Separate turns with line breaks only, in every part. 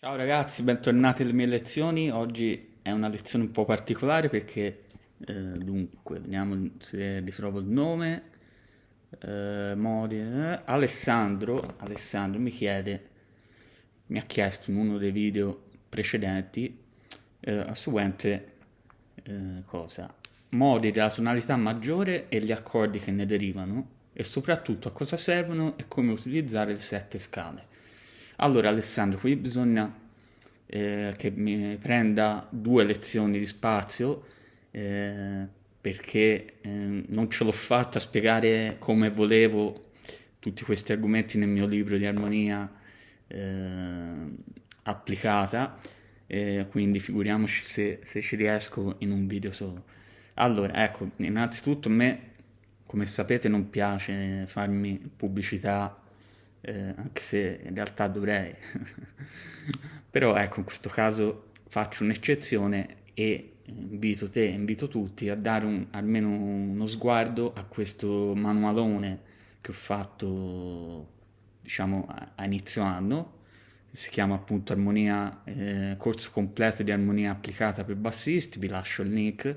Ciao ragazzi, bentornati alle mie lezioni. Oggi è una lezione un po' particolare perché, eh, dunque, vediamo se ritrovo il nome. Eh, modi, eh, Alessandro, Alessandro mi chiede, mi ha chiesto in uno dei video precedenti eh, la seguente eh, cosa. Modi della tonalità maggiore e gli accordi che ne derivano e soprattutto a cosa servono e come utilizzare le sette scale. Allora Alessandro, qui bisogna eh, che mi prenda due lezioni di spazio eh, perché eh, non ce l'ho fatta a spiegare come volevo tutti questi argomenti nel mio libro di armonia eh, applicata, quindi figuriamoci se, se ci riesco in un video solo. Allora, ecco, innanzitutto a me, come sapete, non piace farmi pubblicità eh, anche se in realtà dovrei. Però ecco, in questo caso faccio un'eccezione e invito te, invito tutti a dare un, almeno uno sguardo a questo manualone che ho fatto, diciamo, a, inizio anno, si chiama appunto Armonia, eh, corso completo di armonia applicata per bassisti, vi lascio il link,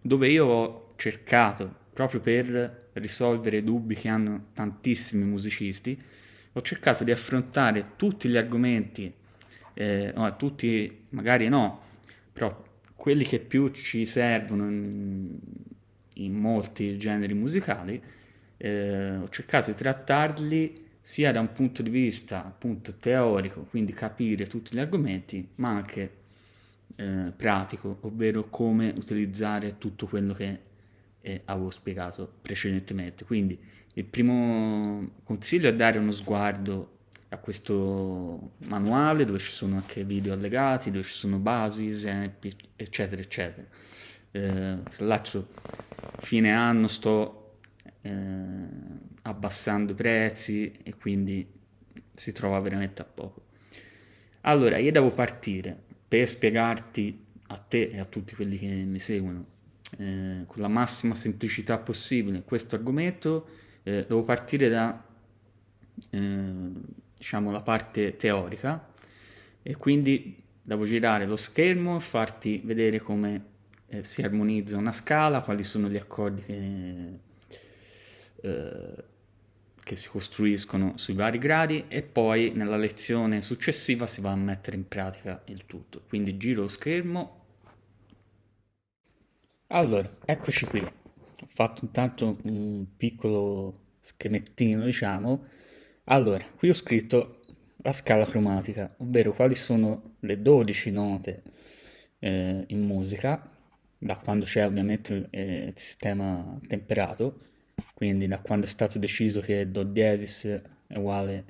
dove io ho cercato, proprio per risolvere dubbi che hanno tantissimi musicisti, ho cercato di affrontare tutti gli argomenti, eh, no, tutti magari no, però quelli che più ci servono in, in molti generi musicali, eh, ho cercato di trattarli sia da un punto di vista appunto teorico, quindi capire tutti gli argomenti, ma anche eh, pratico, ovvero come utilizzare tutto quello che eh, avevo spiegato precedentemente. Quindi il primo consiglio è dare uno sguardo a questo manuale dove ci sono anche video allegati, dove ci sono basi, esempi, eccetera, eccetera. Eh, tra l'altro, fine anno sto eh, abbassando i prezzi e quindi si trova veramente a poco. Allora, io devo partire per spiegarti a te e a tutti quelli che mi seguono eh, con la massima semplicità possibile questo argomento eh, devo partire da eh, diciamo la parte teorica e quindi devo girare lo schermo e farti vedere come eh, si armonizza una scala, quali sono gli accordi che, eh, che si costruiscono sui vari gradi e poi nella lezione successiva si va a mettere in pratica il tutto. Quindi giro lo schermo. Allora, eccoci qui ho fatto intanto un piccolo schemettino, diciamo. Allora, qui ho scritto la scala cromatica, ovvero quali sono le 12 note eh, in musica, da quando c'è ovviamente eh, il sistema temperato, quindi da quando è stato deciso che Do diesis è uguale,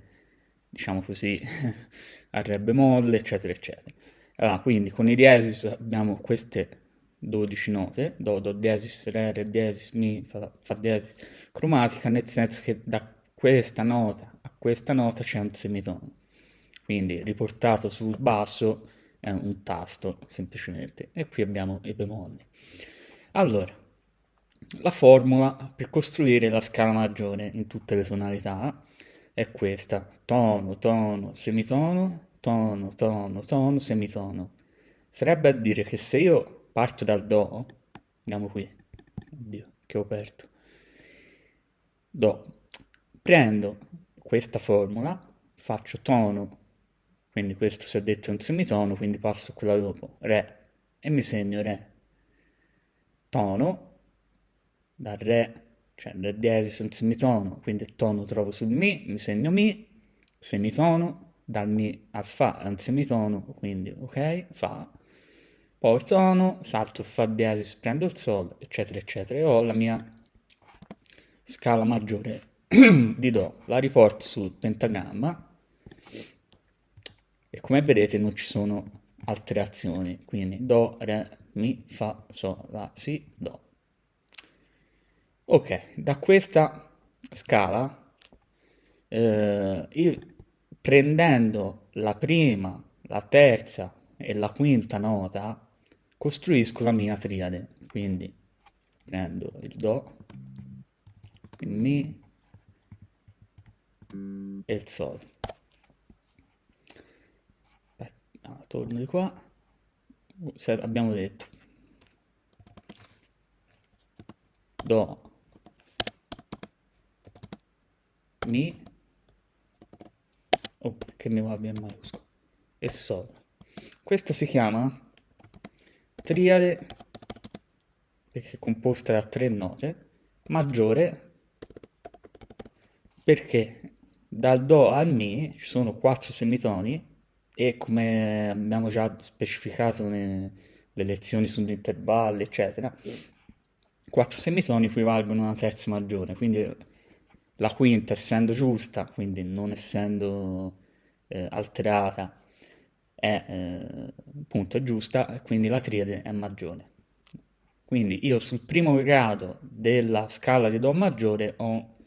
diciamo così, a Re bemolle, eccetera, eccetera. Allora, quindi con i diesis abbiamo queste 12 note, do, do diesis, re, diesis, mi, fa, fa diesis, cromatica, nel senso che da questa nota a questa nota c'è un semitono. Quindi riportato sul basso è un tasto, semplicemente. E qui abbiamo i bemolli. Allora, la formula per costruire la scala maggiore in tutte le tonalità è questa. Tono, tono, semitono, tono, tono, tono, semitono. Sarebbe a dire che se io parto dal Do, andiamo qui, oddio, che ho aperto, Do, prendo questa formula, faccio tono, quindi questo si è detto è un semitono, quindi passo a quella dopo, Re, e mi segno Re, tono, dal Re, cioè Re diesis è un semitono, quindi il tono trovo sul Mi, mi segno Mi, semitono, dal Mi al Fa è un semitono, quindi ok, Fa, poi tono, salto Fa diesis, prendo il Sol, eccetera, eccetera, e ho la mia scala maggiore di Do. La riporto sul pentagramma e come vedete non ci sono altre azioni, quindi Do, Re, Mi, Fa, Sol, La, Si, Do. Ok, da questa scala, eh, io prendendo la prima, la terza e la quinta nota, costruisco la mia triade, quindi prendo il Do, il Mi e il Sol. torno di qua, abbiamo detto Do, Mi, oh, che mi va bene maiuscolo, e Sol. Questa si chiama triade, perché è composta da tre note, maggiore, perché dal Do al Mi ci sono quattro semitoni e come abbiamo già specificato nelle lezioni sugli intervalli, eccetera, quattro semitoni equivalgono a una terza maggiore, quindi la quinta essendo giusta, quindi non essendo eh, alterata, è eh, appunto giusta, quindi la triade è maggiore. Quindi io sul primo grado della scala di Do maggiore ho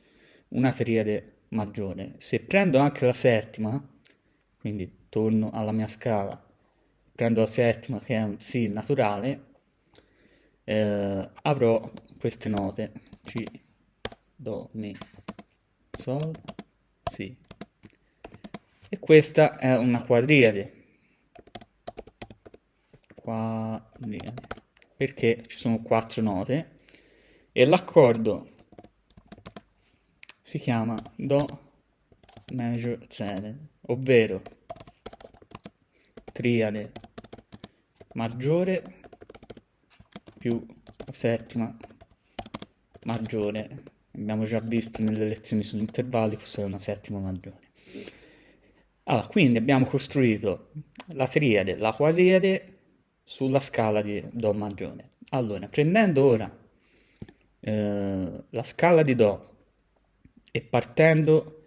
una triade maggiore. Se prendo anche la settima, quindi torno alla mia scala, prendo la settima che è un Si naturale, eh, avrò queste note C, Do, Mi, Sol, Si. E questa è una quadriade. Quadriade. Perché ci sono quattro note e l'accordo si chiama Do Major 7, ovvero triade maggiore più settima maggiore. Abbiamo già visto nelle lezioni sugli intervalli cos'è una settima maggiore. Allora, quindi abbiamo costruito la triade, la quadriade sulla scala di Do maggiore. Allora, prendendo ora eh, la scala di Do e partendo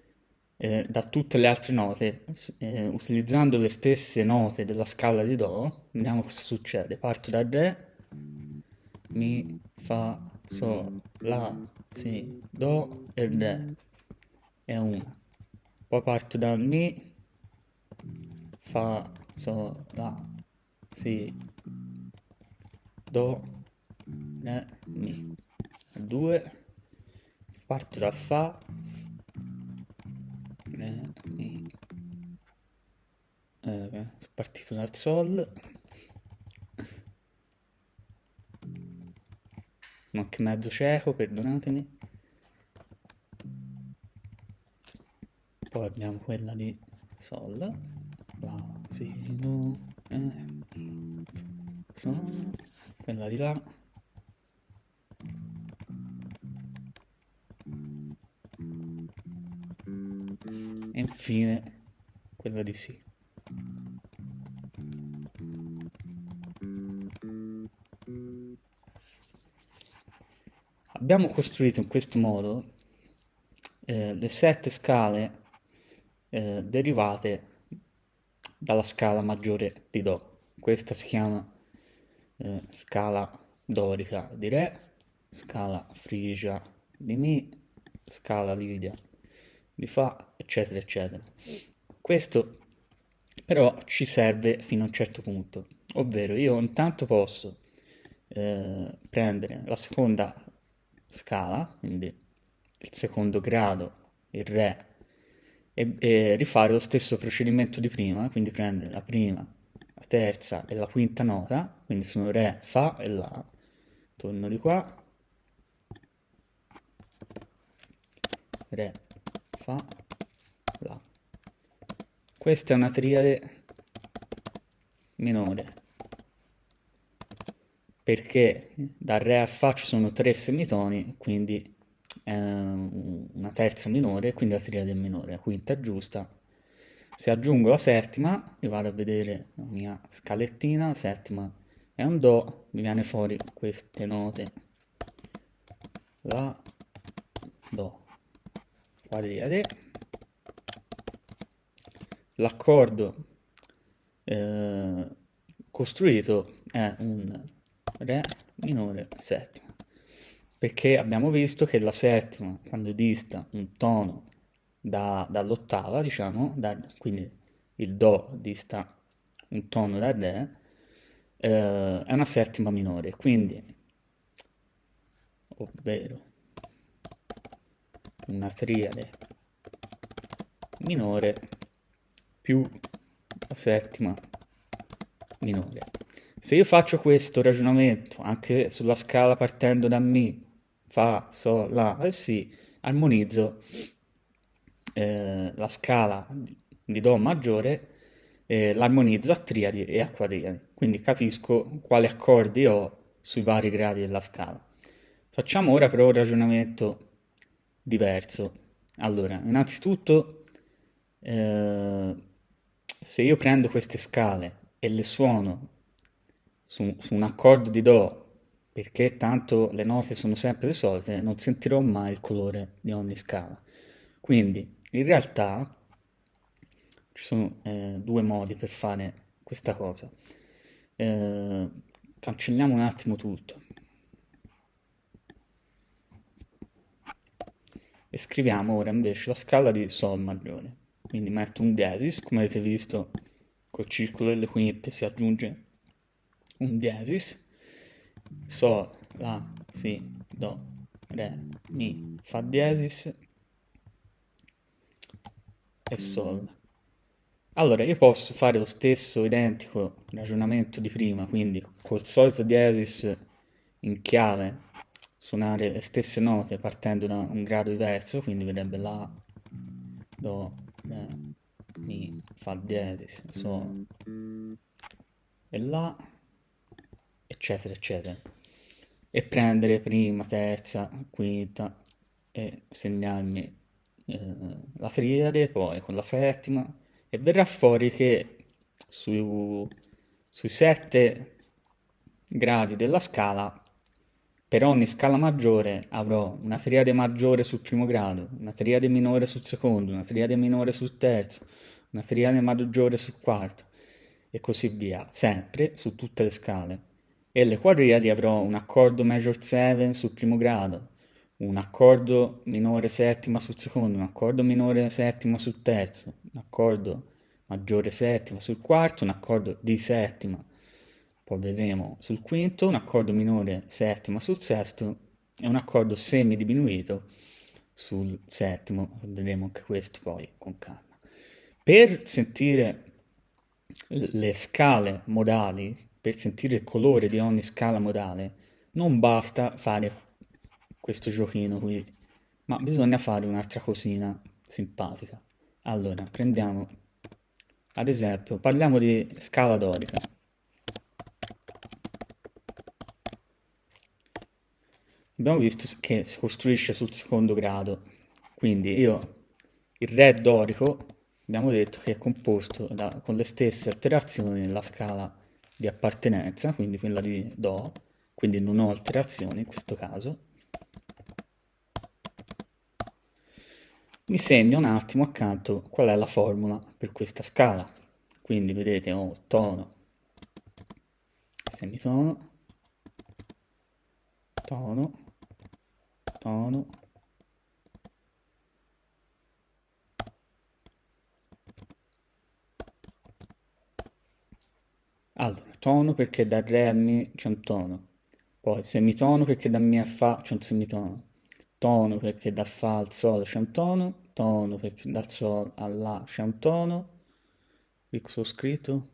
eh, da tutte le altre note, eh, utilizzando le stesse note della scala di Do, vediamo cosa succede. Parto da Re, Mi, Fa, Sol, La, Si, Do e Re. È una. Poi parto dal Mi, Fa, Sol, La, Si, Do, Re, Mi. Due. Parto da Fa, Re, Mi. Eh, partito dal Sol. Ma che mezzo cieco, perdonatemi. Poi abbiamo quella di Sol. La, Si, Do, eh. Quella di là. E infine quella di Si. Abbiamo costruito in questo modo eh, le sette scale eh, derivate dalla scala maggiore di Do. Questa si chiama eh, scala dorica di Re, scala frigia di Mi, scala lidia di Fa, eccetera, eccetera. Questo però ci serve fino a un certo punto, ovvero io intanto posso eh, prendere la seconda scala, quindi il secondo grado, il Re, e, e, rifare lo stesso procedimento di prima, quindi prendere la prima, la terza e la quinta nota, quindi sono Re, Fa e La, torno di qua, Re, Fa, La. Questa è una triade minore, perché da Re a Fa ci sono tre semitoni, quindi una terza minore, quindi la triade minore, la quinta giusta. Se aggiungo la settima, mi vado a vedere la mia scalettina, la settima è un Do, mi viene fuori queste note. La, Do, quadriade. L'accordo eh, costruito è un Re minore settima. Perché abbiamo visto che la settima, quando dista un tono da, dall'ottava, diciamo, da, quindi il Do dista un tono da Re, eh, è una settima minore. Quindi, ovvero una triade minore più la settima minore. Se io faccio questo ragionamento anche sulla scala partendo da Mi, Fa, Sol, La e Si, armonizzo eh, la scala di Do maggiore, eh, l'armonizzo a triadi e a quadriadi, quindi capisco quali accordi ho sui vari gradi della scala. Facciamo ora però un ragionamento diverso. Allora, innanzitutto, eh, se io prendo queste scale e le suono su, su un accordo di Do, perché tanto le note sono sempre le solite, non sentirò mai il colore di ogni scala. Quindi, in realtà, ci sono eh, due modi per fare questa cosa. Eh, cancelliamo un attimo tutto. E scriviamo ora invece la scala di Sol maggiore. Quindi metto un diesis, come avete visto col circolo delle quinte si aggiunge un diesis, Sol, La, Si, Do, Re, Mi, Fa diesis e Sol. Allora, io posso fare lo stesso identico ragionamento di prima, quindi col solito diesis in chiave suonare le stesse note partendo da un grado diverso, quindi verrebbe La, Do, Re, Mi, Fa diesis, Sol e La eccetera, eccetera. E prendere prima, terza, quinta e segnarmi eh, la triade, poi con la settima, e verrà fuori che su, sui sette gradi della scala, per ogni scala maggiore avrò una triade maggiore sul primo grado, una triade minore sul secondo, una triade minore sul terzo, una triade maggiore sul quarto, e così via, sempre su tutte le scale. E le quadriadi avrò un accordo major 7 sul primo grado, un accordo minore settima sul secondo, un accordo minore settima sul terzo, un accordo maggiore settima sul quarto, un accordo di settima, poi vedremo sul quinto, un accordo minore settima sul sesto e un accordo semidiminuito sul settimo, vedremo anche questo poi con calma. Per sentire le scale modali per sentire il colore di ogni scala modale non basta fare questo giochino qui, ma bisogna fare un'altra cosina simpatica. Allora, prendiamo, ad esempio, parliamo di scala dorica. Abbiamo visto che si costruisce sul secondo grado, quindi io il Re dorico abbiamo detto che è composto da, con le stesse alterazioni nella scala di appartenenza, quindi quella di Do, quindi non ho alterazioni in questo caso. Mi segno un attimo accanto qual è la formula per questa scala. Quindi vedete ho tono, semitono, tono, tono, Allora, tono perché da Re a Mi c'è un tono, poi semitono perché da Mi a Fa c'è un semitono, tono perché da Fa al Sol c'è un tono, tono perché dal Sol a La c'è un tono, qui ho scritto?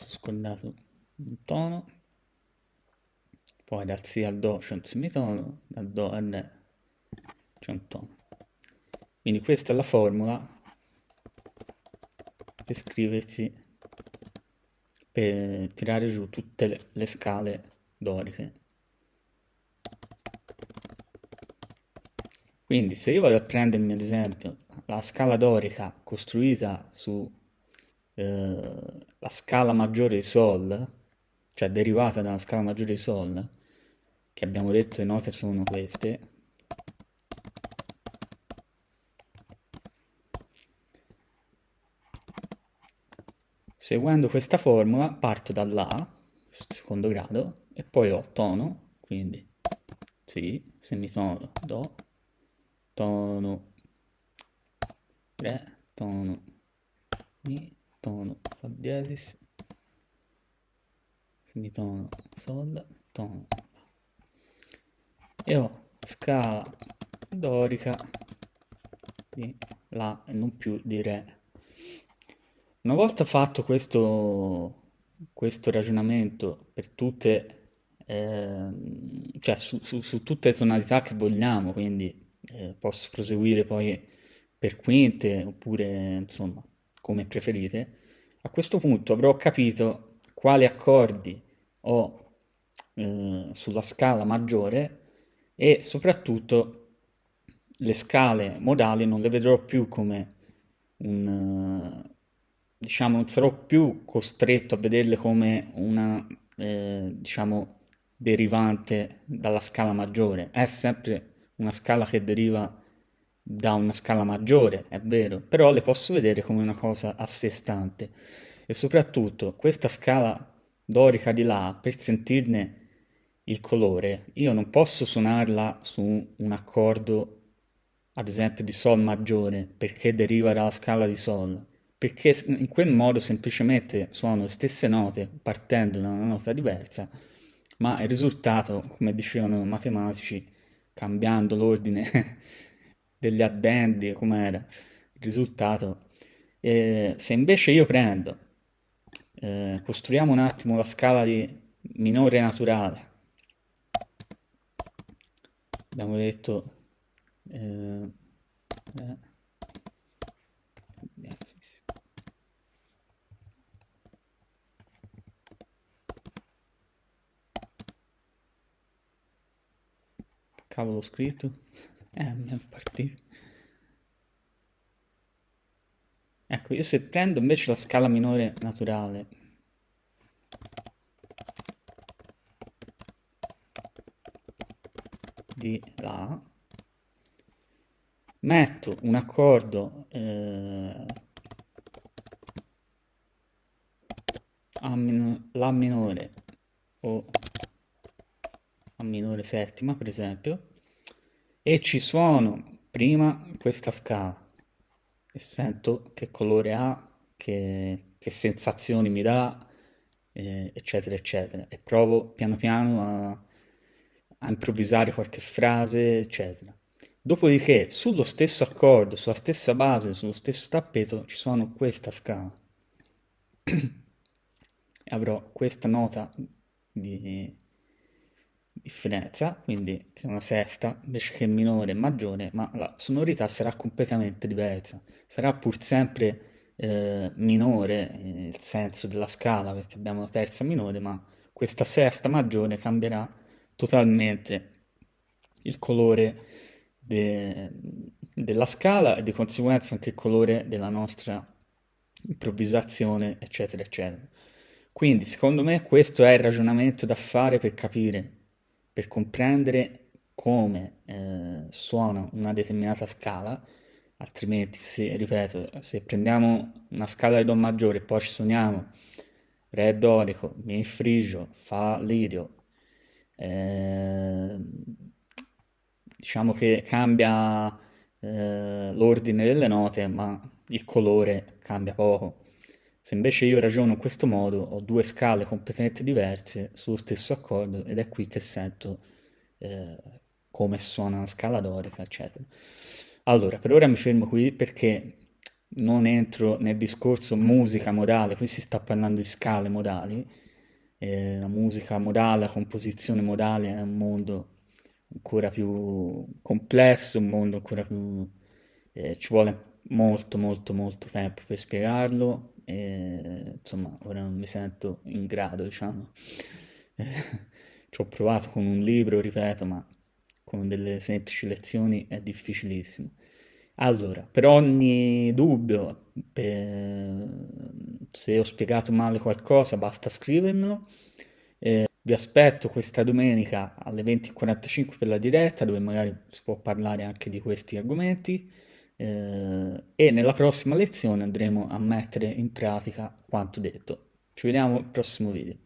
Ho scordato un tono, poi dal Si al Do c'è un semitono, dal Do al Re c'è un tono. Quindi questa è la formula per scriversi per tirare giù tutte le, le scale doriche. Quindi se io vado a prendermi ad esempio la scala dorica costruita su eh, la scala maggiore di Sol, cioè derivata dalla scala maggiore di Sol, che abbiamo detto le note sono queste, Seguendo questa formula parto da La, secondo grado, e poi ho tono, quindi Si, semitono, Do, tono, Re, tono, Mi, tono, Fa diesis, semitono, Sol, tono. E ho scala dorica. Di La e non più di Re. Una volta fatto questo, questo ragionamento per tutte, ehm, cioè su, su- su tutte le tonalità che vogliamo, quindi eh, posso proseguire poi per quinte oppure insomma come preferite, a questo punto avrò capito quali accordi ho eh, sulla scala maggiore e soprattutto le scale modali non le vedrò più come un, diciamo, non sarò più costretto a vederle come una, eh, diciamo, derivante dalla scala maggiore. È sempre una scala che deriva da una scala maggiore, è vero, però le posso vedere come una cosa a sé stante. E soprattutto questa scala dorica di là, per sentirne il colore, io non posso suonarla su un accordo, ad esempio di Sol maggiore, perché deriva dalla scala di Sol, perché in quel modo semplicemente suono le stesse note partendo da una nota diversa, ma il risultato, come dicevano i matematici, cambiando l'ordine degli addendi, com'era il risultato. Eh, se invece io prendo, eh, costruiamo un attimo la scala di minore naturale, abbiamo detto eh, eh, cavolo ho scritto. Eh mi è partito. Ecco io se prendo invece la scala minore naturale di La, metto un accordo eh, a min La minore o minore settima per esempio e ci suono prima questa scala e sento che colore ha, che, che sensazioni mi dà, eh, eccetera, eccetera. E provo piano piano a, a improvvisare qualche frase, eccetera. Dopodiché, sullo stesso accordo, sulla stessa base, sullo stesso tappeto, ci sono questa scala. e avrò questa nota di differenza, quindi che è una sesta, invece che minore e maggiore, ma la sonorità sarà completamente diversa. Sarà pur sempre eh, minore eh, il senso della scala, perché abbiamo la terza minore, ma questa sesta maggiore cambierà totalmente il colore de- della scala e di conseguenza anche il colore della nostra improvvisazione, eccetera, eccetera. Quindi, secondo me, questo è il ragionamento da fare per capire, per comprendere come eh, suona una determinata scala, altrimenti, se, ripeto, se prendiamo una scala di Do maggiore e poi ci suoniamo Re dorico, Mi frigio, Fa lidio, eh, diciamo che cambia eh, l'ordine delle note, ma il colore cambia poco. Se invece io ragiono in questo modo, ho due scale completamente diverse sullo stesso accordo ed è qui che sento eh, come suona una scala dorica, eccetera. Allora, per ora mi fermo qui perché non entro nel discorso musica modale, qui si sta parlando di scale modali, eh, la musica modale, la composizione modale è un mondo ancora più complesso, un mondo ancora più... Eh, ci vuole molto molto molto tempo per spiegarlo e insomma ora non mi sento in grado, diciamo. ci ho provato con un libro, ripeto, ma con delle semplici lezioni è difficilissimo. Allora, per ogni dubbio, per... se ho spiegato male qualcosa, basta scrivermelo. Eh, vi aspetto questa domenica alle 20.45 per la diretta, dove magari si può parlare anche di questi argomenti. Eh, e nella prossima lezione andremo a mettere in pratica quanto detto. Ci vediamo al prossimo video.